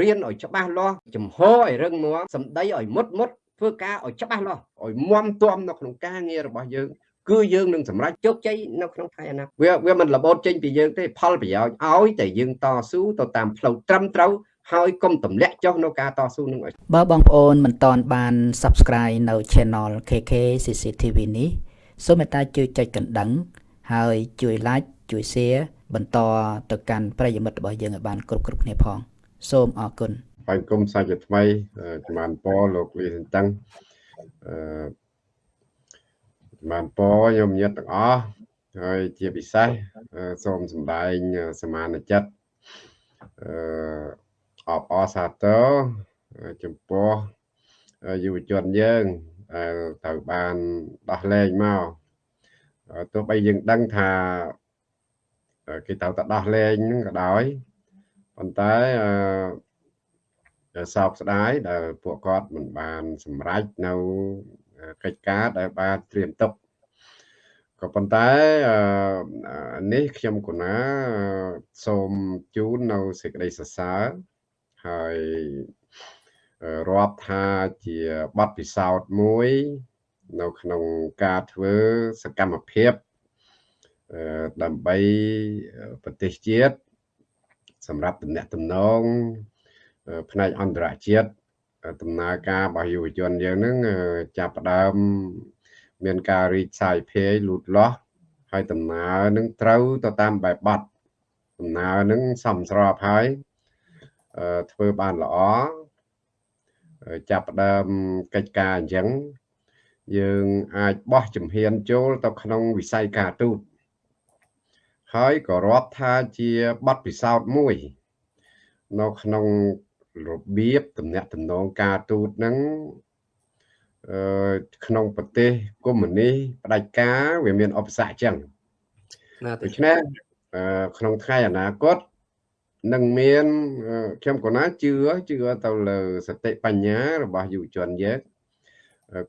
រៀនឲ្យច្បាស់លាស់ចំហឲ្យរឹងមាំសម្ដីឲ្យមុតមុតធ្វើការឲ្យច្បាស់លាស់ឲ្យមាំទាំនៅក្នុងការងាររបស់យើងគឺយើងនឹងសម្រេចជោគជ័យនៅក្នុងថ្ងៃអនាគតវាវាមិនរបូតចេញពីយើងទេផលប្រយោជន៍ឲ្យតែយើងតស៊ូទៅតាមផ្លូវត្រឹមត្រូវហើយកុំទម្លាក់ចុះនៅការតស៊ូនឹងឲ្យបើបងប្អូនមិនទាន់បាន Subscribe នៅ Channel KK CCTV នេះសូមមេត្តាជួយចុចកណ្ដឹង ហើយជួយ Like ជួយ Share បន្តទៅកាន់ប្រិយមិត្តរបស់យើងឲ្យបានគ្រប់គ្រប់គ្នាផង សូមអរគុណបាយគុំសាច់ថ្មីចំបានពលោកលីសន្តឹងអឺចំបានពខ្ញុំញាតិទាំងអស់ហើយជាពិសេសសូមសម្ដែងសមានចិត្តអឺអបអរសាទរចំពោះយុវជនយើងដែលត្រូវបានដោះលែងមកទោះបីយើងដឹងថាគេត្រូវតែដោះលែងហ្នឹងក៏ដោយ ប៉ុន្តែអឺសោកស្ដាយដែលពួកគាត់មិនបានសម្រេចនៅកិច្ចការដែលបានត្រៀមទុកក៏ប៉ុន្តែនេះខ្ញុំកណាសូមជូននៅសេចក្តីសរសើរហើយរាប់ថាជាបទពិសោធន៍មួយ នៅក្នុងការធ្វើសកម្មភាពដើម្បីប្រទេសជាតិ សម្រាប់តំណែងតំណងផ្នែកអន្តរជាតិដំណើរការរបស់យុវជនយើងនឹងចាប់ផ្ដើមមានការរីកសាយភាយលូតលាស់ហើយដំណើរនឹងត្រូវទៅតាមបែបបទដំណើរនឹងសមស្របហើយធ្វើបានល្អចាប់ផ្ដើមកិច្ចការអញ្ចឹងយើងអាចបោះជំហានចូលទៅក្នុងវិស័យការទូត ហើយក៏រាប់ថាជាបទពិសោធន៍មួយ នៅក្នុងរបៀបតំណាក់តំណងការទូតនឹងអឺក្នុងប្រទេសកុម្មុយនីសផ្ដាច់ការវាមានឧបសគ្គចឹងដូច្នេះក្នុងថ្ងៃអនាគតនឹងមានខ្ញុំក៏ណាជឿជឿទៅលើសតិបញ្ញារបស់យុវជនយើង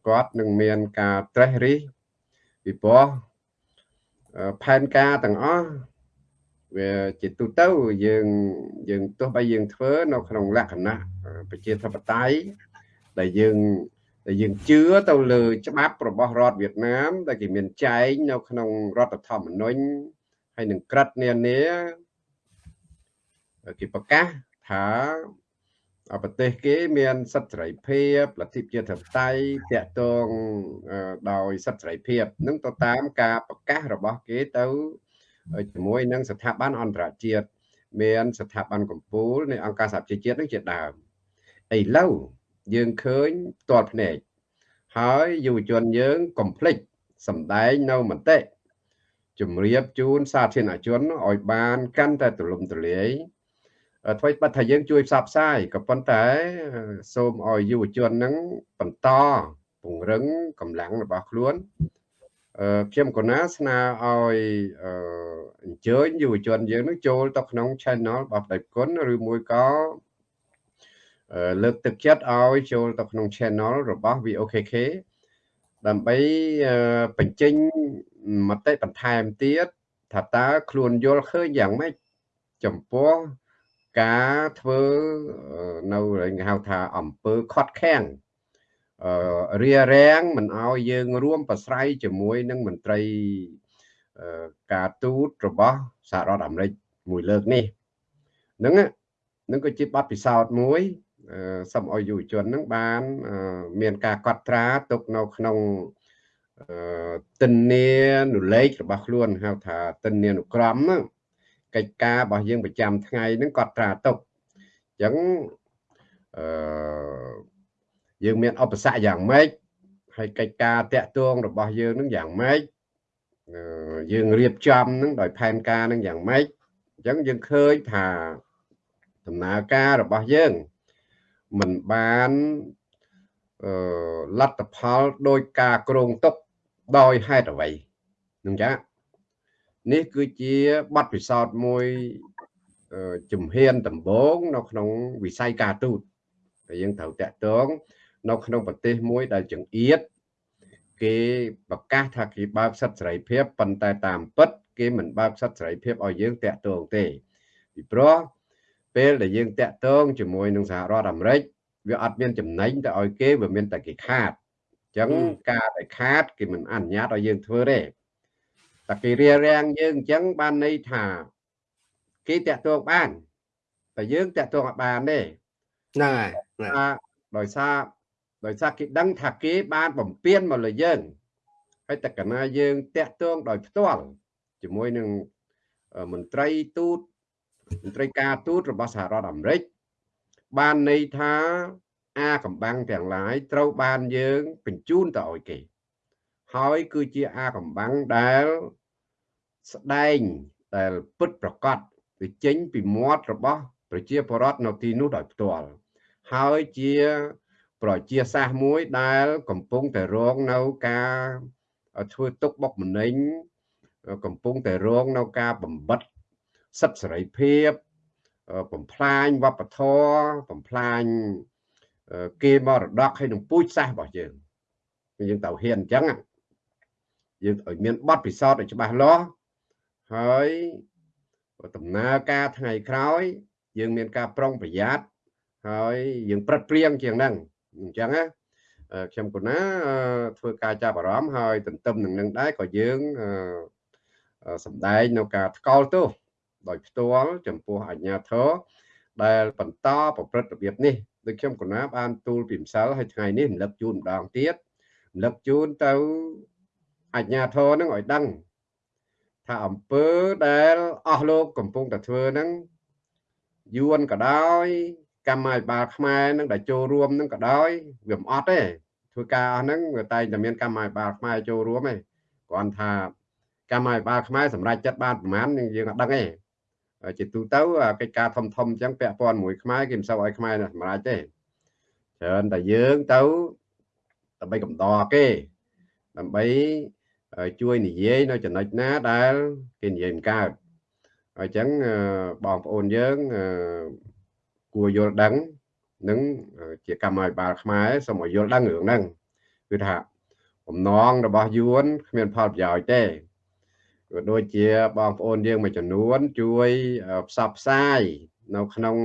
គាត់នឹងមានការត្រេះរិះពីព្រោះ ផែនការទាំងអស់វាជាទូទៅយើងយើងទោះបីយើងធ្វើនៅក្នុងលក្ខណៈប្រជាធិបតេយ្យដែលយើងដែលយើងជឿទៅលើច្បាប់របស់រដ្ឋវៀតណាម ដែលគេមានចែងនៅក្នុងរដ្ឋធម្មនុញ្ញហើយនឹងក្រិតនានាគេប្រកាសថា ប្រទេសគេមានសិទ្ធិសេរីភាពលទ្ធិប្រជាធិបតេយ្យតាក់ទងដោយសិទ្ធិសេរីភាពនឹងទៅតាមការប្រកាសរបស់គេទៅជាមួយនឹងស្ថាប័នអន្តរជាតិមានស្ថាប័នកម្ពុជានៃអង្គការសហប្រជាជាតិនឹងជាដើមឥឡូវយើងឃើញផ្ទាល់ភ្នែកហើយយុវជនយើងកុំភ្លេចសម្ដែងនៅមតិជំរាបជូនសាធារណជនឲ្យបានកាន់តែទូលំទូលាយ អ្វីបាត់ថាយើងជួយផ្សព្វផ្សាយក៏ប៉ុន្តែសូមឲ្យយុវជននឹងបន្តពង្រឹងកម្លាំងរបស់ខ្លួនខ្ញុំកណាស្នើឲ្យអញ្ជើញយុវជនយើងនឹងចូលទៅក្នុង channel របស់ដៃគុណឬមួយក៏លើកទឹកចិត្តឲ្យចូលទៅក្នុង channel របស់ VOKK ដើម្បីបញ្ចេញមតិបន្ថែមទៀតថាតើខ្លួនយល់ឃើញយ៉ាងម៉េចចំពោះ ការធ្វើនៅគេហៅថាអំពើខត់ខាំងអឺរារាំងមិនឲ្យយើងរួមប្រស្រ័យជាមួយនឹងមន្ត្រីការទូតរបស់សហរដ្ឋអាមេរិកមួយលើកនេះហ្នឹងនឹងក៏ជាបទពិសោធន៍មួយសូមឲ្យយុវជននឹងបាន មានការកត់ត្រាទុកនៅក្នុងទិនានុលេខរបស់ខ្លួនហៅថាទិនានុក្រមហ្នឹង កិច្ចការរបស់យើងប្រចាំថ្ងៃហ្នឹងកត់ត្រាទុកអញ្ចឹងអឺយើងមានឧបសគ្គយ៉ាងម៉េចហើយកិច្ចការតាក់ទងរបស់យើងនឹងយ៉ាងម៉េចយើងរៀបចំនឹងដោយផែនការនឹងយ៉ាងម៉េចអញ្ចឹងយើងឃើញថាដំណើរការរបស់យើងមិនបានអឺលទ្ធផលដោយការក្រងទុកដោយហេតុអ្វីនឹងចា នេះគឺជាបទពិសោធន៍មួយជំហានដំបូងនៅក្នុងវិស័យការទូតដែលយើងត្រូវតាក់ទងនៅក្នុងប្រទេសមួយដែលចង្អៀតគេប្រកាសថាគេបើកសិទ្ធិសេរីភាពប៉ុន្តែតាមពិត គេមិនបើកសិទ្ធិសេរីភាពឲ្យយើងតាក់ទងទេពីព្រោះពេលដែលយើងតាក់ទងជាមួយនឹងសហរដ្ឋអាមេរិកវាអត់មានចំណេញទៅឲ្យគេវាមានតែគេខាតអញ្ចឹងការដែលខាតគេមិនអនុញ្ញាតឲ្យយើងធ្វើទេ តែគេរៀបរៀងយើងអញ្ចឹងបានន័យថាគេតាក់ទងបានតែយើងតាក់ទងអត់បានទេហ្នឹងហើយដោយសារដោយសារគេដឹងថាគេបានបំពេញមកលើយើងហើយតែកណាយើងតាក់ទងដោយផ្ទាល់ជាមួយនឹងមន្ត្រីទូតមន្ត្រីការទូតរបស់សហរដ្ឋអាមេរិកបានន័យថាអាកំបាំងទាំងឡាយត្រូវបានយើងបញ្ជូនទៅឲ្យគេ ហើយគឺជាអាកំបាំងដែល ស្ដែងដែលពិតប្រកបវាចេញពីមាត់របស់ប្រជាពលរដ្ឋនៅទីនោះដោយផ្ទាល់ហើយជាប្រជាសាសមួយដែលកំពុងតែរងនៅការធ្វើទុកបុកម្នេញកំពុងតែរងនៅការបំបិតសិទ្ធិសេរីភាពបំផ្លាញវប្បធម៌បំផ្លាញគេមរតកហើយនឹងពូជសាសន៍របស់យើងយើងទៅហ៊ានអញ្ចឹងយើងឲ្យមានបទពិសោធន៍ឲ្យច្បាស់លាស់ ហើយដំណើរការថ្ងៃក្រោយ យើងមានការប្រុងប្រយ័ត្នហើយយើងប្រឹកព្រៀងជាងហ្នឹងអញ្ចឹងណាខ្ញុំកូណាធ្វើការចាប់អារម្មណ៍ហើយទន្ទឹមនឹងនឹងដែរក៏យើងសម្ដែងនៅការថ្កោលទោសដោយផ្ទាល់ចំពោះអាជ្ញាធរដែលបន្តប្រព្រឹត្តរបៀបនេះដូចខ្ញុំកណាបានទូលពីម្សិលហើយថ្ងៃនេះរំលឹកជូនម្ដងទៀតរំលឹកជូនទៅអាជ្ញាធរនឹងឲ្យដឹង ថាអំពើដែលអស់លោកកំពុងតែធ្វើហ្នឹងយួនក៏ដោយ កម្មាភិបាលខ្មែរនឹងដែលចូលរួមនឹងក៏ដោយវាមិនអត់ទេធ្វើការអស់ហ្នឹងវាតែតែមានកម្មាភិបាលខ្មែរចូលរួមទេគ្រាន់ថាកម្មាភិបាលខ្មែរសម្រាប់ចិត្តបានប្រមាណយើងអត់ដឹងទេជាទូទៅកិច្ចការធំធំអញ្ចឹងពាក់ព័ន្ធមួយខ្មែរគេមិនសូវឲ្យខ្មែរសម្រាប់ទេច្រើនតែយើងទៅដើម្បីកំដរគេដើម្បី ជួយនិយាយនៅចំណុចណាដែលគេនិយាយមិនកើតអញ្ចឹងបងប្អូនយើងគួរយល់ដឹងនឹងជាកម្មាភិបាលខ្មែរសូមឲ្យយល់ដឹងរឿងហ្នឹងគឺថាបំណងរបស់យួនគ្មានផលប្រយោជន៍ទេក៏ដូចជាបងប្អូនយើងមួយចំនួនជួយផ្សព្វផ្សាយនៅក្នុង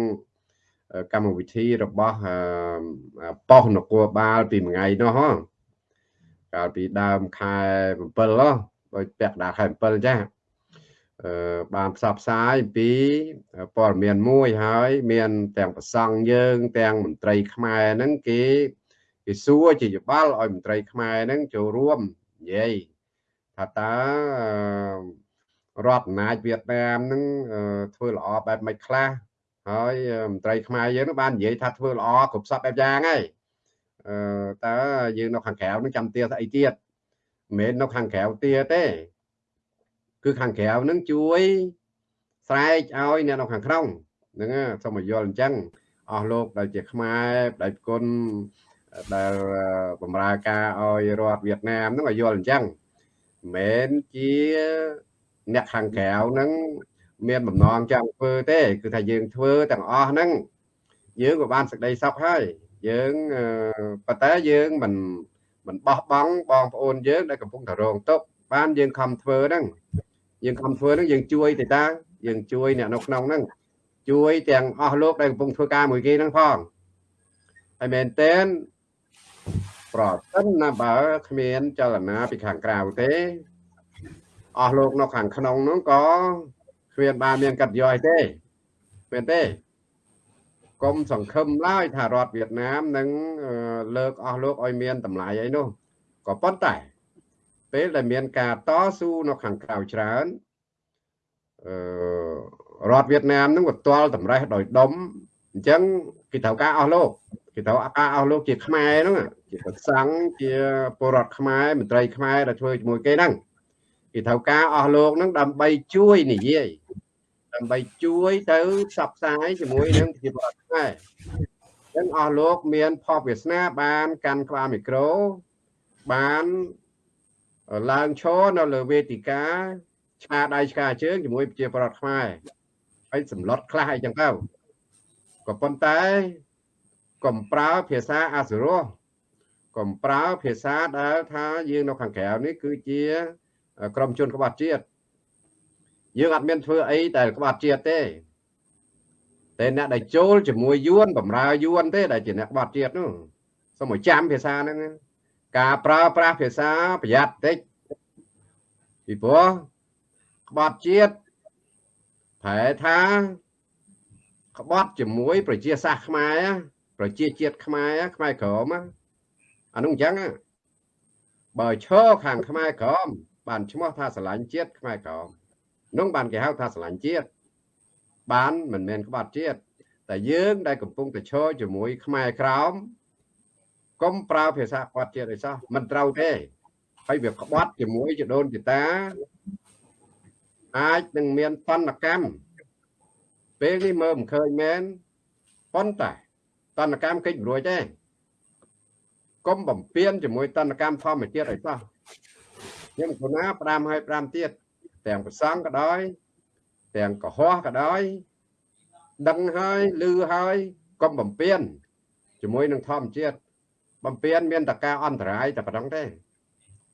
កម្មវិធីរបស់ប៉ុស្តិ៍នគរបាលពីមួយថ្ងៃនោះ កាលពីដើមខែ7ហ៎ដោយពាក់កណ្ដាលខែ7ចាអឺបានផ្សព្វផ្សាយពីព័ត៌មានមួយហើយ មានទាំងប្រសង់យើង ទាំងមន្ត្រីខ្មែរហ្នឹងគេគេសួរជាយបាល់ឲ្យមន្ត្រីខ្មែរហ្នឹងចូលរួមនិយាយថាតើរដ្ឋអំណាចវៀតណាមនឹងធ្វើល្អបែបម៉េចខ្លះហើយមន្ត្រីខ្មែរយើងនឹងបាននិយាយថាធ្វើល្អគ្រប់សពបែបយ៉ាងហើយអឺ តើយើងនៅខាងក្រៅនឹងចាំទាស្អីទៀតមិនមែននៅខាងក្រៅទាទេ គឺខាងក្រៅនឹងជួយស្រែកឲ្យអ្នកនៅខាងក្នុងហ្នឹងសូមឲ្យយល់អញ្ចឹងអស់លោកដែលជាខ្មែរបដិគុណដែលបម្រើការឲ្យរដ្ឋវៀតណាមហ្នឹងឲ្យយល់អញ្ចឹងមិនជាអ្នកខាងក្រៅហ្នឹងមានបំណងចង់ធ្វើទេ គឺថាយើងធ្វើទាំងអស់ហ្នឹងយើងក៏បានសេចក្តីសុខហើយ យើងប៉ុន្តែយើងមិនមិនបោះបង់បងប្អូនយើងដែលកំពុងតែរងទុក្ខបានយើងខំធ្វើហ្នឹងយើងខំធ្វើហ្នឹងយើងជួយទេតាយើងជួយអ្នកនៅក្នុងហ្នឹងជួយទាំងអស់លោកដែលកំពុងធ្វើការមួយគេហ្នឹងផងហើយមែនតើប្រសិនណាបើគ្មានចលនាពីខាងក្រៅទេអស់លោកនៅខាងក្នុងនោះក៏គ្មានបានមានកាត់យកទេមែនទេ កុំសង្ឃឹមឡើយថារដ្ឋវៀតណាមនឹងលើកអស់លោកឲ្យមានតម្លៃអីនោះក៏ប៉ុន្តែ ពេលដែលមានការតស៊ូនៅខាងក្រៅច្រើនអឺរដ្ឋវៀតណាមនឹងក៏ទាល់តម្រេះដោយដុំអញ្ចឹងគេត្រូវការអស់លោកគេត្រូវការអស់លោកជាខ្មែរហ្នឹងជាប្រសង់ជាពលរដ្ឋខ្មែរមន្ត្រីខ្មែរដែលធ្វើជាមួយគេហ្នឹងគេត្រូវការអស់លោកហ្នឹងដើម្បីជួយនិយាយ ដើម្បីជួយទៅផ្សព្វផ្សាយជាមួយនឹងប្រជាពលរដ្ឋខ្មែរអញ្ចឹងអស់លោកមានផលវាសនាបានកាន់ក្បាលមីក្រូបានឡើងឈរនៅលើវេទិកាឆ្កាដៃឆ្កាជើងជាមួយប្រជាពលរដ្ឋខ្មែរហើយសម្លុតខ្លះអីចឹងទៅក៏ប៉ុន្តែកុំប្រើភាសាអសុរោះកុំប្រើភាសាដែលថាយើងនៅខាងក្រៅនេះគឺជា ក្រមជនក្បត់ជាតិ យើងអត់មានធ្វើអីដែលក្បត់ជាតិទេតែអ្នកដែលចូលជាមួយយួនបំរើយួនទេដែលជាអ្នកបត់ជាតិនោះសូមឲ្យចាំភាសាហ្នឹងការប្រើប្រាស់ភាសាប្រយ័ត្នតិចពីព្រោះក្បត់ជាតិប្រែថាក្បត់ជាមួយប្រជាសាសខ្មែរប្រជាជាតិខ្មែរខ្មែរក្រមអានោះអញ្ចឹងបើឈរខាងខ្មែរក្រមបានឈ្មោះថាស្រឡាញ់ជាតិខ្មែរក្រម នោះបានគេហៅថាស្រឡាញ់ជាតិបានមិនមែនក្បត់ជាតិតែយើងដែលកំពុងតែឈរជាមួយខ្មែរក្រមកុំប្រើភាសាក្បត់ជាតិអីសោះមិនត្រូវទេហើយវាក្បត់ជាមួយចដូនចតាអាចនឹងមានតនកម្មពេលនេះមើលមិនឃើញមែនប៉ុន្តែតនកម្មកិច្ចរួចទេកុំបំពេញជាមួយតនកម្មធម្មជាតិអីសោះខ្ញុំគណាផ្ដាំឲ្យ5ទៀត ទាំងប្រសងក៏ដោយ ទាំងកុហកក៏ដោយ ដឹងហើយឮហើយកុំបំពេញជាមួយនឹងធម្មជាតិបំពេញមានតការអន្តរាយតែប៉ុណ្្នឹងទេ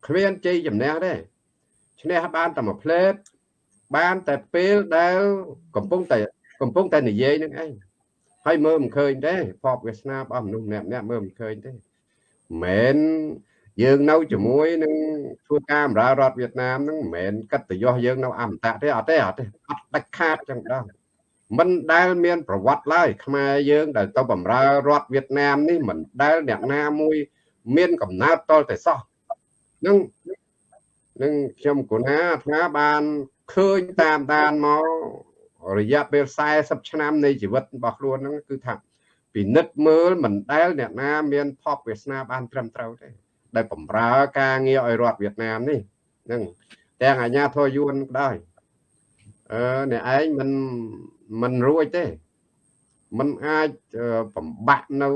គ្មានជ័យជំនះទេឈ្នះបានតែមួយផ្លេតបានតែពេលដែលកំពុងតែកំពុងតែនិយាយនឹងឯងហើយមើលមិនឃើញទេភពវាសនារបស់មនុស្សម្នាក់ម្នាក់មើលមិនឃើញទេមិន យើងនៅជាមួយនឹងធ្វើការបម្រើរដ្ឋវៀតណាមហ្នឹងមិនមែនកិត្តិយសយើងនៅអមតៈទេអត់ទេអត់ទេអត់ដាច់ខាតចឹងដល់មិនដែលមានប្រវត្តិឡើយខ្មែរយើងដែលទៅបម្រើរដ្ឋវៀតណាមនេះមិនដែលអ្នកណាមួយ មានកំណើតតលតែសោះនឹងនឹងខ្ញុំគណាថាបានឃើញតាមដានមករយៈពេល40ឆ្នាំនៃជីវិតរបស់ខ្លួនហ្នឹងគឺថាពិនិត្យមើលមិនដែលអ្នកណាមានភពវាសនាបានត្រឹមត្រូវទេ ដែលបំរើការងារឲ្យរដ្ឋវៀតណាមនេះហ្នឹងទាំងអាញាធរយួនក៏ដោយអឺអ្នកឯងមិនមិនរួចទេมันអាចបំបាក់នៅ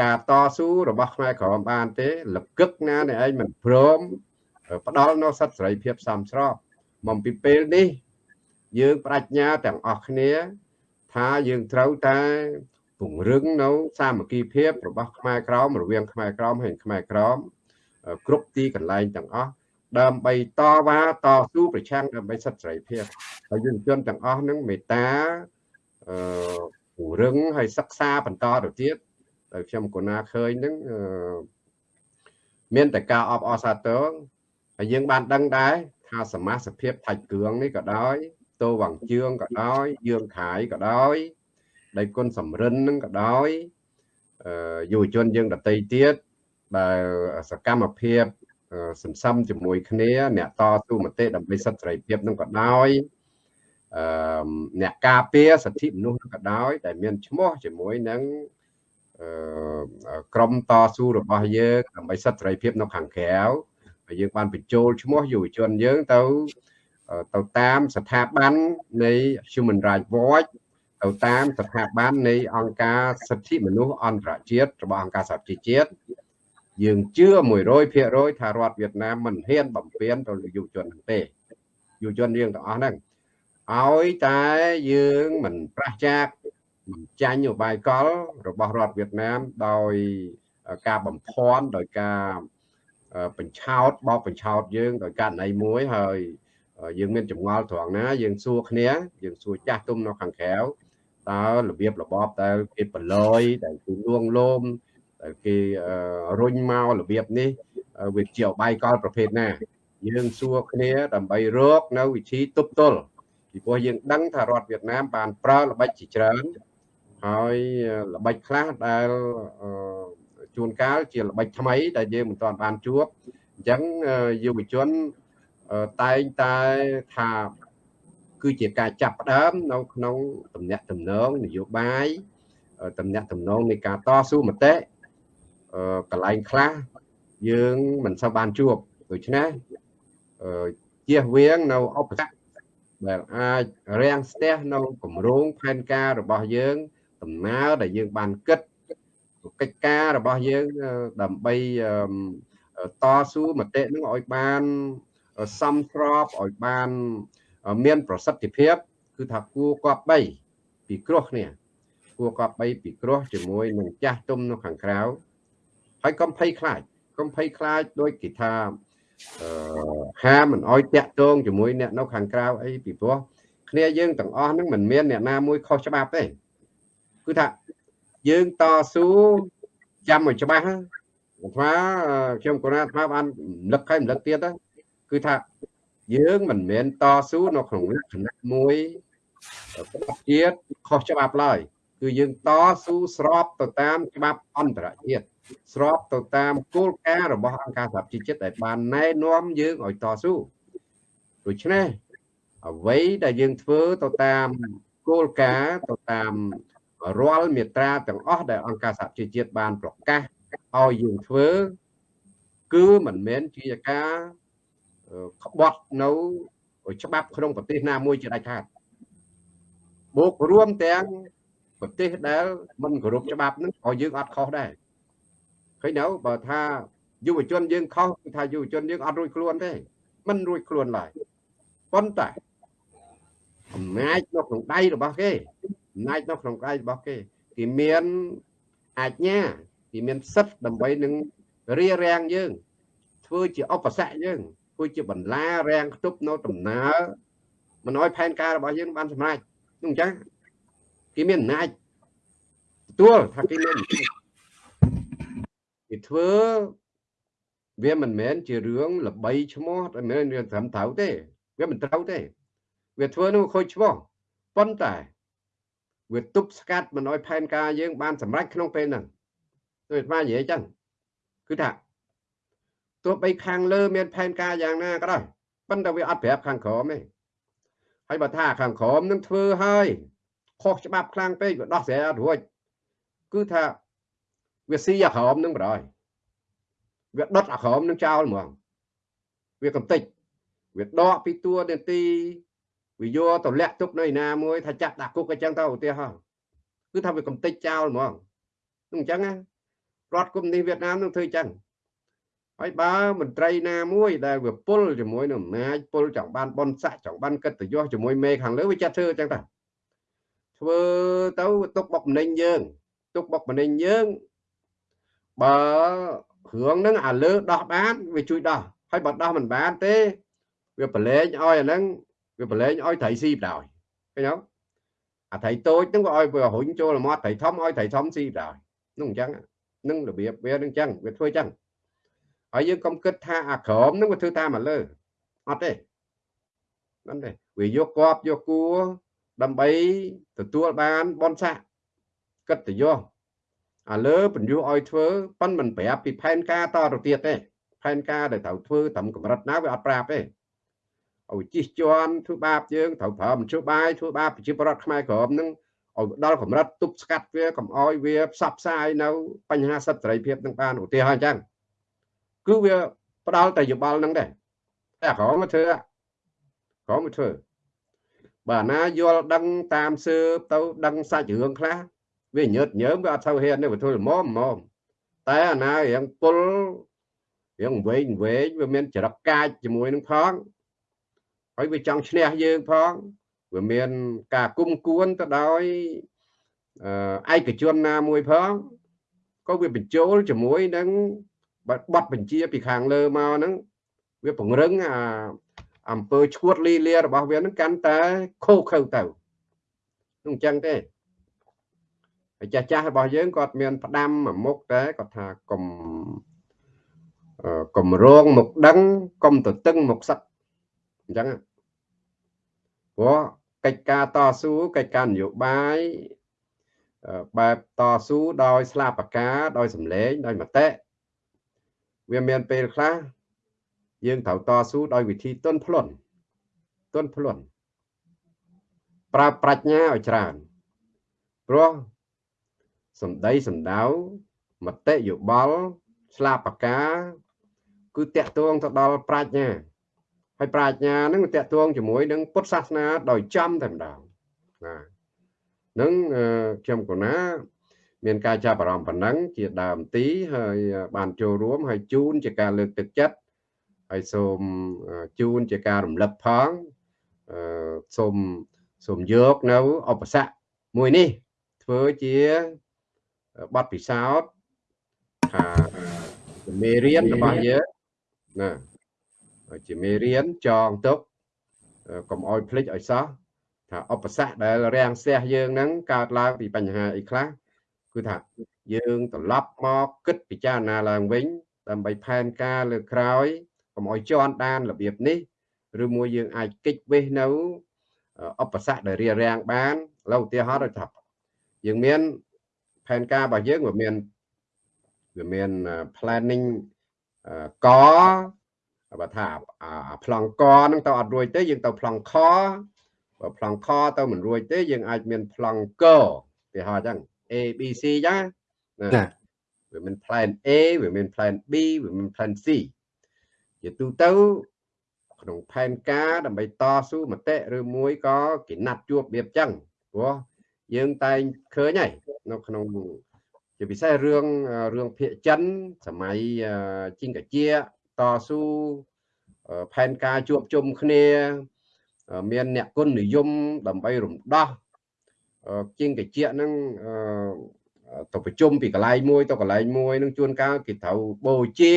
ការតស៊ូរបស់ខ្មែរក្រមបានទេលកឹកណាអ្នកឯងមិនព្រមផ្ដល់នៅសិទ្ធិសេរីភាពសមស្របមកពីពេលនេះ យើងបដិញ្ញាទាំងអស់គ្នា ថាយើងត្រូវតែ ពង្រឹងនៅសាមគ្គីភាពរបស់ខ្មែរក្រមរវាងខ្មែរក្រមហើយខ្មែរក្រមគ្រប់ទីកន្លែងទាំងអស់ដើម្បីតវ៉ាតស៊ូប្រឆាំងដើម្បីសិទ្ធិសេរីភាពហើយយុវជនទាំងអស់នឹងមេត្តាអឺពង្រឹងហើយសិក្សាបន្តទៅទៀតដោយខ្ញុំកណាឃើញនឹងមានតែការអបអរសាទរហើយយើងបានដឹងដែរថាសមាជិកភាពថាច់គ្រឿងនេះក៏ដោយតោវងជឿងក៏ដោយយើងខាយក៏ដោយ ដៃគុណសំរិននឹងក៏ដោយយុវជនយើងដតីទៀតដែលសកម្មភាពសន្សំជាមួយគ្នាអ្នកតស៊ូមតិដើម្បីសិទ្ធិសេរីភាពនឹងក៏ដោយអឺអ្នកការពារសិទ្ធិមនុស្សក៏ដោយ ដែលមានឈ្មោះជាមួយនឹងអឺក្រមតស៊ូរបស់យើងដើម្បីសិទ្ធិសេរីភាពនៅខាងក្រៅហើយយើងបានបញ្ចូលឈ្មោះយុវជនយើងទៅទៅតាមស្ថាប័ននៃ Human Rights Watch ទៅតាមស្ថាប័ននៃអង្គការសិទ្ធិមនុស្សអន្តរជាតិរបស់អង្គការសហជីវជាតិយើងជឿ100%ថារដ្ឋវៀតណាមមិនហ៊ានបំពេញទៅលើយុវជនទេយុវជនយើងទាំងអស់ហ្នឹងឲ្យតែយើងមិនប្រះចាកមិនចាញ់ឧបាយកលរបស់រដ្ឋវៀតណាមដោយការបំភាន់ដោយការបញ្ឆោតបោកបញ្ឆោតយើងដោយករណីមួយហើយយើងមានចម្ងល់ត្រង់ណាយើងសួរគ្នាយើងសួរចាស់ទុំនៅខាងក្រៅ តើរបៀបរបបតើគេប្រឡយដែលគេលួងលោមដែលគេរុញមករបៀបនេះវាជាអបាយកលប្រភេទណា យើងសួរគ្នាដើម្បីរកនៅវិធីទប់ទល់ពីព្រោះយើងដឹងថារដ្ឋវៀតណាមបានប្រើល្បិចជាច្រើនហើយល្បិចខ្លះដែលជួនកាលជាល្បិចថ្មីដែលយើងមិនទាន់បានជួបអញ្ចឹងយុវជនតែងតែថា គឺជាការចាប់ផ្ដើមនៅក្នុងតំណែងតំណងនយោបាយតំណែងតំណងនៃការតស៊ូមតិកន្លែងខ្លះយើងមិនសូវបានជួបដូច្នេះជៀសវាងនៅឧបសគ្គដែលអាចរាំងស្ទះនៅគម្រោងផែនការរបស់យើងដំណើរដែលយើងបានគិតកិច្ចការរបស់យើងដើម្បីតស៊ូមតិនឹងឲ្យបានសំស្របឲ្យបាន មានប្រសិទ្ធភាព គឺថាគួរគប្បីពីគ្រោះគ្នាគួរគប្បីពីគ្រោះជាមួយនឹងចាស់ទុំនៅខាងក្រៅហើយកុំភ័យខ្លាចកុំភ័យខ្លាចដោយគេថាអឺហាមិនអោយតាក់ទងជាមួយអ្នកនៅខាងក្រៅអីពីព្រោះគ្នាយើងទាំងអស់ហ្នឹងមិនមានអ្នកណាមួយខុសច្បាប់ទេគឺថាយើងតស៊ូចាំឲ្យច្បាស់អាត្មាខ្ញុំកូនអាត្មាបានរំលឹកហើយរំលឹកទៀតគឺថា យើងមិនមែនតស៊ូនៅក្នុងលក្ខណៈមួយជាតិខុសច្បាប់ឡើយគឺយើងតស៊ូស្របទៅតាមច្បាប់អន្តរជាតិស្របទៅតាមគោលការណ៍របស់អង្គការសហប្រជាជាតិដែលបានណែនាំយើងឲ្យតស៊ូដូច្នេះអ្វីដែលយើងធ្វើទៅតាមគោលការណ៍ទៅតាមរាល់មាត្រាទាំងអស់ដែលអង្គការសហជីវជាតិបានប្រកាសឲ្យយើងធ្វើ គឺមិនមែនជាការ ក្បត់នៅច្បាប់ក្នុងប្រទេសណាមួយជាដាច់ខាតបូករួមទាំងប្រទេសដែលមិនគោរពច្បាប់ហ្នឹងក៏យើងអត់ខុសដែរឃើញនៅបើថាយុវជនយើងខុសគឺថាយុវជនយើងអត់រួចខ្លួនទេមិនរួចខ្លួនឡើយប៉ុន្តែអំណាចនៅក្នុងដៃរបស់គេអំណាចនៅក្នុងដៃរបស់គេគេមានអាជ្ញាគេមានសិទ្ធិដើម្បីនឹងរៀបរៀងយើងធ្វើជាឧបសគ្គយើង ធ្វើជាបន្លារាំងខ្ទប់នៅដំណើរមិនឲ្យផែនការរបស់យើងបានសម្រេចនោះអញ្ចឹងគេមានអំណាចទទួលថាគេមានគេធ្វើវាមិនមែនជារឿងល្បីឈ្មោះតែមិនមែនរឿងត្រឹមត្រូវទេ វាមិនត្រូវទេ វាធ្វើនោះខូចឈ្មោះប៉ុន្តែវាទប់ស្កាត់មិនឲ្យផែនការយើងបានសម្រេចក្នុងពេលហ្នឹងដូចអាត្មានិយាយចឹងគឺថា ទោះបីខាងលើមានផែនការយ៉ាងណាក៏ដោយប៉ុន្តែវាអត់ប្រាប់ខាងក្រោមទេហើយបើថាខាងក្រោមនឹងធ្វើហើយខុសច្បាប់ខ្លាំងពេកវាដោះស្រាយអត់រួចគឺថាវាស៊ីអាក្រមនឹងបដ ாய் វាដុតអាក្រមនឹងចោលហ្មងវាកំតិចវាដកពីតួនាទីវាយកទៅលាក់ទុកនៅឯណាមួយថាចាក់ដាក់គុកអញ្ចឹងទៅឧទាហរណ៍គឺថាវាកំតិចចោលហ្មងនឹងអញ្ចឹងណារដ្ឋគុំនេះវៀតណាមនឹងធ្វើអញ្ចឹង ហើយបើមន្ត្រីណាមួយដែលវាពុលជាមួយនឹងអំណាចពុលចង់បានបនស័កចង់បានកិត្តិយសជាមួយមេខាងលើវាចាត់ធ្វើអញ្ចឹងតាធ្វើទៅទុកបុកម្នេញយើង ទុកបុកម្នេញយើងបើរឿងហ្នឹងអាលើដោះបានវាជួយដោះហើយបើដោះមិនបានទេវាប្រឡែងឲ្យអាហ្នឹងវាប្រឡែងឲ្យត្រីស៊ីបដោយឃើញអត់អាត្រីតូចហ្នឹងវាឲ្យវារុញចូលមាត់ត្រីធំឲ្យត្រីធំស៊ីបដោយនោះអញ្ចឹងនឹងរបៀបវានឹងអញ្ចឹងវាធ្វើអញ្ចឹង ហើយយើងកុំគិតថាអាក្រមហ្នឹងវាធ្វើតាមមកលើអត់ទេហ្នឹងទេវាយកគប់យកគួរដើម្បីទទួលបានបនស័កកិត្តិយសឥឡូវបញ្យុះឲ្យធ្វើប៉ុនមិនប្រាប់ពីផែនការតទៅទៀតទេផែនការដែលត្រូវធ្វើត្រឹមកម្រិតណាវាអត់ប្រាប់ទេឲ្យជិះជាន់ធ្វើបាបយើងត្រូវប្រើមជ្ឈបាយធ្វើបាបប្រជាពលរដ្ឋខ្មែរក្រមនឹងឲ្យដល់កម្រិតទប់ស្កាត់វាកុំឲ្យវាផ្សព្វផ្សាយនៅបញ្ហាសិទ្ធិសេរីភាពនឹងបានឧទាហរណ៍អញ្ចឹង គឺវាផ្ដាល់តែយោបល់នឹងដែរតែក្រមមកធ្វើក្រមមកធ្វើបើណាយល់ដឹងតាមសើបទៅដឹងសាច់រឿងខ្លះវាញើតញើមវាអត់ទៅហ៊ានទេវាធ្វើល្មមល្មមតែអាណារៀងពុលរៀងវែងវែងវាមានចរិតកាចជាមួយនឹងផងហើយវាចង់ឈ្នះយើងផងវាមានការគុំគួនទៅដោយឯកជនណាមួយផងក៏វាបញ្ចូលជាមួយនឹង បတ်បញ្ជាពីខាងលើមកហ្នឹងវាពង្រឹងអាអំពើឈួតលីលារបស់វាហ្នឹងកាន់តែខូខើទៅនឹងអញ្ចឹងទេហើយចាស់ចាស់របស់យើងគាត់មានផ្ដាំមួយមុខតែគាត់ថាកុំកុំរងមុខដឹងកុំទៅតឹងមុខសឹកអញ្ចឹងព្រោះកិច្ចការតស៊ូកិច្ចការនយោបាយបែបតស៊ូដោយស្លាបកាដោយសម្លេងដោយមតិ វាមានពេលខ្លះយើងត្រូវតស៊ូដោយវិធីទន់ភ្លន់ទន់ភ្លន់ប្រើប្រាជ្ញាឲ្យច្រើនព្រោះសម្ដីសម្ដៅមតិយោបល់ស្លាបកាគឺតកតងទៅដល់ប្រាជ្ញាហើយប្រាជ្ញានឹងតកតងជាមួយនឹងពុទ្ធសាសនាដោយចំតែម្ដងបាទនឹងខ្ញុំកណា មានការចាប់អារម្មណ៍ប៉ុណ្ណឹងជាដើមទីហើយបានចូលរួមហើយជូនជាការលើកទឹកចិត្តហើយសូមជូនជាការរំលឹកផងសូមសូមយកនៅឧបសគ្គមួយនេះ ធ្វើជាបទពិសោធន៍ថាមេរៀនរបស់យើងណាជាមេរៀនចងទុកកុំអោយភ្លេចឲ្យសោះថាឧបសគ្គដែលរាំងស្ទះយើងហ្នឹងកើតឡើងពីបញ្ហាអីខ្លះ គឺថាយើងត្រឡប់មកគិតពិចារណាឡើងវិញ ដើម្បីផែនការលើក្រោយកុំឲ្យជន់ដានរបៀបនេះឬមួយយើងអាចកិច្ចវេះនៅឧបសគ្គដែលរារាំងបានឥឡូវឧទាហរណ៍ដូចថាយើងមានផែនការរបស់យើងវាមានវាមាន planning កបើថាប្លង់កហ្នឹងទៅអត់រួចទេយើងទៅប្លង់ខបើប្លង់ខទៅមិនរួចទេយើងអាចមានប្លង់កគេហៅអញ្ចឹង A B C អញ្ចឹងណាវាមាន plan A វាមាន plan B វាមាន plan C ជាទូទៅក្នុងផែនការដើម្បីតស៊ូមតិឬមួយក៏គេណាត់ជួបរបៀបចឹងព្រោះយើងតែងឃើញហើយនៅក្នុងជាពិសេសរឿងរឿងភាគចិនសម័យជីងកាជាតស៊ូផែនការជួបជុំគ្នា មានអ្នកគុណនិយមដើម្បីរំដោះ ជាងកាជាហ្នឹងទៅប្រជុំពីកន្លែងមួយទៅកន្លែងមួយនឹងជួនកាលគេត្រូវបូជា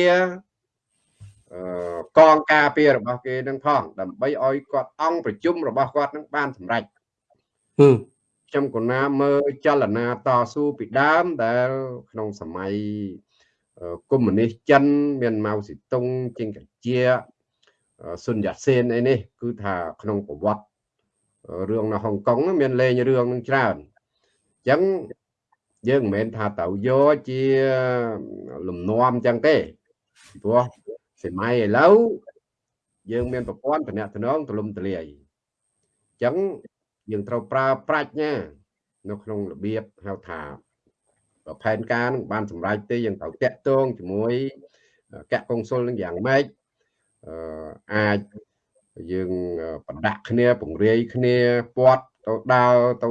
កងការពាររបស់គេនឹងផងដើម្បីឲ្យគាត់អង្គប្រជុំរបស់គាត់នឹងបានសម្រេចខ្ញុំកណាមើលចលនាតស៊ូពីដើមដែល ក្នុងសម័យកុម្មុយនីសចិន មានម៉ៅស៊ីតុងជាងកាជាស៊ុនយ៉ាសេនអីនេះគឺថាក្នុងប្រវត្តិ រឿងនៅហុងកុងមានលេងរឿងនឹងច្រើនអញ្ចឹងយើងមិនមែនថាទៅយកជាលំនាំអញ្ចឹងទេព្រោះសម័យឥឡូវយើងមានប្រព័ន្ធតំណែងទលំទលាយអញ្ចឹងយើងត្រូវប្រើប្រាជ្ញា នៅក្នុងរបៀបហៅថាផែនការនឹងបានសម្រេចទេយើងត្រូវតាក់ទងជាមួយកកុងស៊ុលនឹងយ៉ាងម៉េចអឺអាច យើងបដាក់គ្នាពង្រាយគ្នាពាត់ទៅដើរទៅ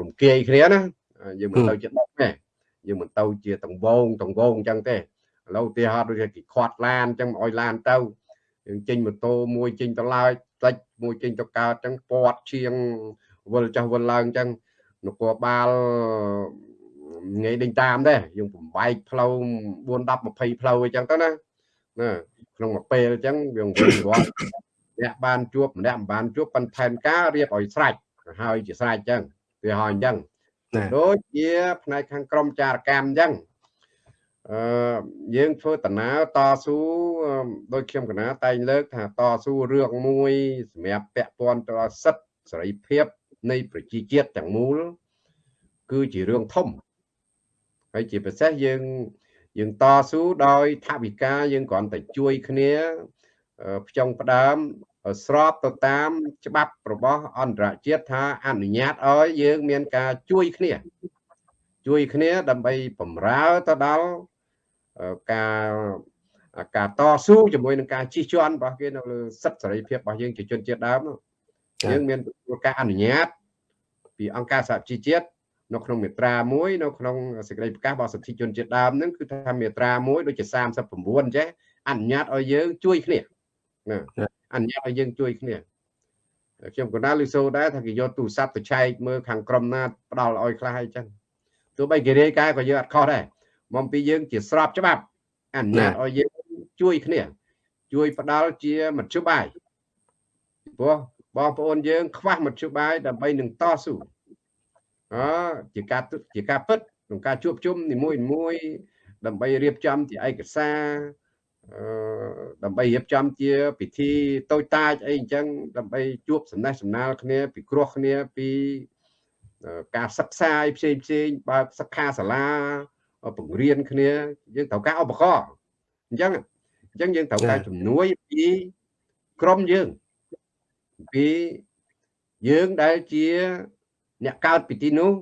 រំគាយគ្នាណាយើងមិនទៅជាដុកទេយើងមិនទៅជាតង្វងតង្វងអញ្ចឹងទេឥឡូវឧទាហរណ៍ដូចគេខាត់ឡានអញ្ចឹងឲ្យឡានទៅយើងចេញម៉ូតូមួយចេញទៅឡើយតិចមួយចេញទៅកើតអញ្ចឹងពាត់ឈៀងវិលចុះវិលឡើងអញ្ចឹងនគរបាលងាយដេញតាមដែរយើងបំបែកផ្លូវ4 10 20ផ្លូវអញ្ចឹងទៅណា ណាក្នុងមួយពេលអញ្ចឹងវាវិញរាល់អ្នកបានជួបម្នាក់មិនបានជួបប៉ុន្តែផែនការរៀបឲ្យស្រេចហើយជាស្រេចអញ្ចឹងវាហើយអញ្ចឹងដូចជាផ្នែកខាងក្រមចារកម្មអញ្ចឹងអឺយើងធ្វើដំណើរតស៊ូដោយខ្ញុំកណាតែងលើកថាតស៊ូរឿងមួយសម្រាប់ពាក់ព័ន្ធទៅសិទ្ធិសេរីភាពនៃប្រជាជាតិទាំងមូលគឺជារឿងធំហើយជាពិសេសយើង យើងតស៊ូដោយថាវិការយើងគ្រាន់តែជួយគ្នាផ្ចង់ផ្ដើមស្របទៅតាមច្បាប់របស់អន្តរជាតិថាអនុញ្ញាតឲ្យយើងមានការជួយគ្នា ជួយគ្នាដើម្បីបំរើទៅដល់ការការតស៊ូជាមួយនឹងការជិះជាន់របស់គេនៅលើសិទ្ធិសេរីភាពរបស់យើងជាជនជាតិដើមយើងមានការអនុញ្ញាតពីអង្គការសហជីវជាតិ នៅក្នុងមាត្រា1នៅក្នុងសេចក្តីប្រកាសរបស់សិទ្ធិជនជាតិដើមហ្នឹងគឺថាមាត្រា1ដូចជា39អញ្ចេះអនុញ្ញាតឲ្យយើងជួយគ្នាណាអនុញ្ញាតឲ្យយើងជួយគ្នាខ្ញុំកណាលឺសូដែរថាគេយកទូរស័ព្ទទៅឆែកមើលខាងក្រមណាផ្ដាល់ឲ្យខ្លះអីចឹងទោះបីគេរាយការណ៍ក៏យើងអត់ខុសដែរមកពីយើងជាស្របច្បាប់អនុញ្ញាតឲ្យយើងជួយគ្នា ជួយផ្ដាល់ជាមធ្យោបាយព្រោះបងប្អូនយើង ខ្វះមធ្យោបាយដើម្បីនឹងតស៊ូ អជាការជាការពិតក្នុងការជួបជុំនីមួយមួយដើម្បីរៀបចំជាឯកសារអឺដើម្បីរៀបចំជា ពិធីតូចតាចអីអញ្ចឹងដើម្បីជួបសំណេះសំណាលគ្នាពីគ្រោះគ្នាពីការសិក្សាផ្សេងផ្សេងបើសិក្ខាសាលាបង្រៀនគ្នាយើងត្រូវការឧបករណ៍អញ្ចឹងអញ្ចឹងយើងត្រូវការជំនួយពីក្រុមយើងពីយើងដែលជា អ្នកកើតពីទីនោះ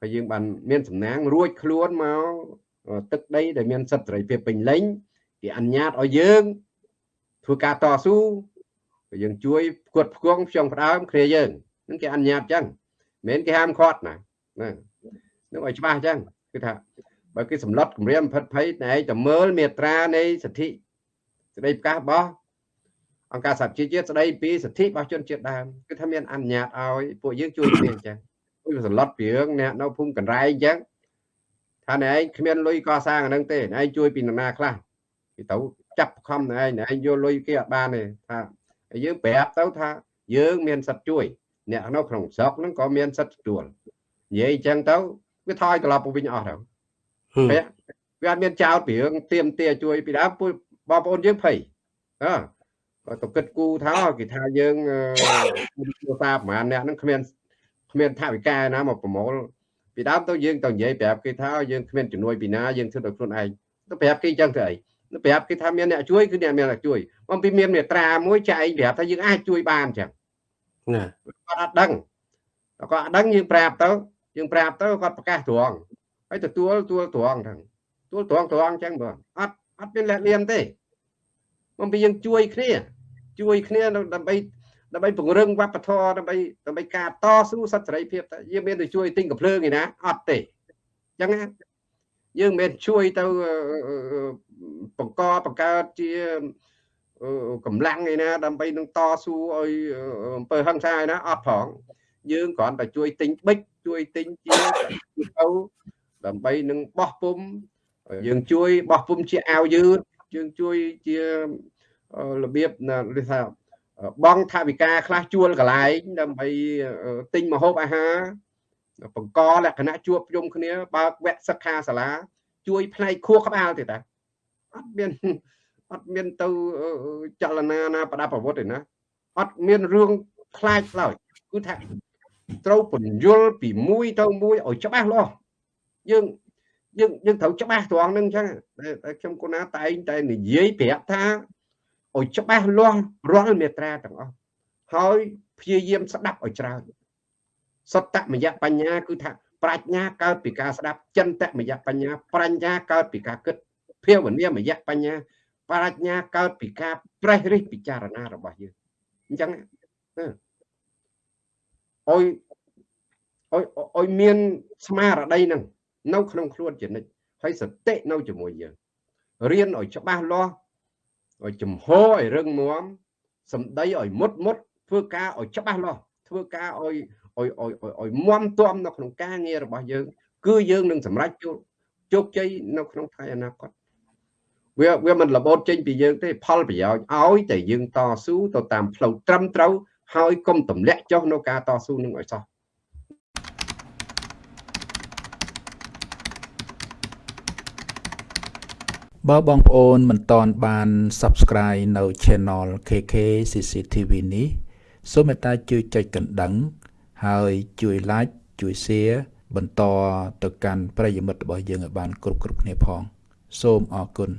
ហើយយើងបានមានសំណាងរួចខ្លួនមកទឹកដីដែលមានសិទ្ធិសេរីភាពពេញលេញគេអនុញ្ញាតឲ្យយើងធ្វើការតស៊ូយើងជួយផ្គត់ផ្គង់ផ្ចង់ផ្ដើមគ្នាយើងនឹងគេអនុញ្ញាតចឹងមិនមែនគេហាមឃាត់ណាណានឹងឲ្យច្បាស់ចឹងគឺថាបើគេសម្លុតគម្រាមផិតភ័យតែឯងតែមើលមេត្រានៃសិទ្ធិសេចក្តីប្រកាសរបស់អង្គការសហជីវជាតិស្ដីពីសិទ្ធិរបស់ជនជាតិដើមគឺថាមានអនុញ្ញាតឲ្យពួកយើងជួយគ្នាអញ្ចឹង គឺសន្លត់ពីរឿងអ្នកនៅភូមិកណ្រែងអញ្ចឹងថាអ្នកឯងគ្មានលុយកសាងអានឹងទេអ្នកឯងជួយពីនរណាខ្លះគេទៅចាប់ខំអ្នកឯងអ្នកឯងយកលុយគេអត់បានទេថាយើងប្រាប់ទៅថាយើងមានសិទ្ធជួយ អ្នកនៅក្នុងស្រុកហ្នឹងក៏មានសិទ្ធិទទួលនិយាយអញ្ចឹងទៅវាថយត្រឡប់ទៅវិញអស់ទៅវាវាអត់មានចោតពីរឿងទៀមទាជួយពីដើមពួកបងប្អូនយើងភ័យអើក៏ទៅគិតគូថាគេថាយើងគ្រួសារប្រហែលអ្នកហ្នឹងគ្មាន គ្មានថាវិការណាមកប្រមូលពីដើមទៅយើងទៅនិយាយប្រាប់គេថាយើងគ្មានជំនួយពីណាយើងធ្វើដោយខ្លួនឯងទៅប្រាប់គេអញ្ចឹងទៅអីទៅប្រាប់គេថាមានអ្នកជួយគឺអ្នកមានអ្នកជួយបំពីមានមេត្រាមួយចាឯងប្រាប់ថាយើងអាចជួយបានអញ្ចឹងណាគាត់អត់ដឹងគាត់អត់ដឹងយើងប្រាប់ទៅយើងប្រាប់ទៅគាត់ប្រកាសត្រង់ហើយទទួលទួលត្រង់ហ្នឹងទួលត្រង់ត្រង់អញ្ចឹងបងអត់អត់មានលះលៀមទេបំពីយើងជួយគ្នាជួយគ្នាដើម្បី ដើម្បីពង្រឹងវប្បធម៌ដើម្បីដើម្បីការតស៊ូសិទ្ធិសេរីភាពតែយើងមានទៅជួយទិញកំភ្លើងឯណាអត់ទេអញ្ចឹងណាយើងមិនមែនជួយទៅបង្កបង្កើតជាកម្លាំងឯណាដើម្បីនឹងតស៊ូឲ្យអំពើហិង្សាឯណាអត់ផងយើងគ្រាន់តែជួយទិញប៊ិចជួយទិញជាទៅដើម្បីនឹងបោះពុំយើងជួយបោះពុំជាអាវយឺតយើងជួយជារបៀបគេថា បងថាវិការខ្លះជួលកន្លែងដើម្បីទិញម្ហូបអាហារបង្កលក្ខណៈជួបជុំគ្នាបើកវគ្គសិក្ខាសាលា ជួយផ្នែកខួរក្បាលទេតាអត់មានអត់មានទៅចលនាណាប្រដាប់អាវុធទេណាអត់មានរឿងខ្លាចឡើយគឺថាត្រូវពន្យល់ពីមួយទៅមួយឲ្យច្បាស់លាស់យើងយើងយើងត្រូវច្បាស់ត្រង់ហ្នឹងអញ្ចឹងតែខ្ញុំគូណាតែងតែនិយាយប្រាប់ថា ឲ្យច្បាស់លាស់រាល់មេត្រាទាំងអស់ហើយព្យាយាមស្ដាប់ឲ្យច្រើនសតមយបញ្ញាគឺថាប្រាជ្ញាកើតពីការស្ដាប់ចិនតមយបញ្ញាប្រាជ្ញាកើតពីការគិតភាវនាមយបញ្ញាប្រាជ្ញាកើតពីការប្រេះរិះពិចារណារបស់យើងអញ្ចឹងអុយអុយអុយមានស្មារតីនឹងនៅក្នុងខ្លួនជានិច្ចហើយសតិនៅជាមួយយើងរៀនឲ្យច្បាស់លាស់ ឲ្យចំហឲ្យរឹងមាំសម្ដីឲ្យមុតមុតធ្វើការឲ្យច្បាស់លាស់ធ្វើការឲ្យឲ្យឲ្យឲ្យមាំទាំនៅក្នុងការងាររបស់យើង គឺយើងនឹងសម្រេចជោគជ័យនៅក្នុងថ្ងៃអនាគតវាវាមិនរបូតចេញពីយើងទេផលប្រយោជន៍ឲ្យតែយើងតស៊ូទៅតាមផ្លូវត្រឹមត្រូវហើយកុំទម្លាក់ចុះនៅការតស៊ូនឹងឲ្យសោះ បើបងប្អូនមិនតន់បាន Subscribe នៅ Channel KK CCTV នេះសូមមេត្តាជួយចុចកណ្ដឹង ហើយជួយ Like ជួយ Share បន្តទៅកាន់ប្រិយមិត្តរបស់យើងឲ្យបាន គ្រប់គ្រប់គ្នាផង សូមអរគុណ